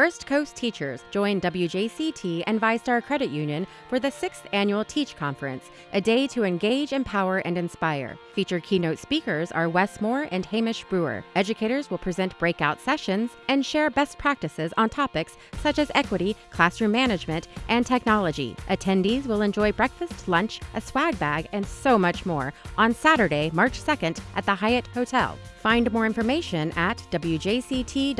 First Coast teachers join WJCT and VyStar Credit Union for the sixth annual Teach Conference, a day to engage, empower, and inspire. Featured keynote speakers are Wes Moore and Hamish Brewer. Educators will present breakout sessions and share best practices on topics such as equity, classroom management, and technology. Attendees will enjoy breakfast, lunch, a swag bag, and so much more on Saturday, March 2nd at the Hyatt Hotel. Find more information at wjct.org/teach.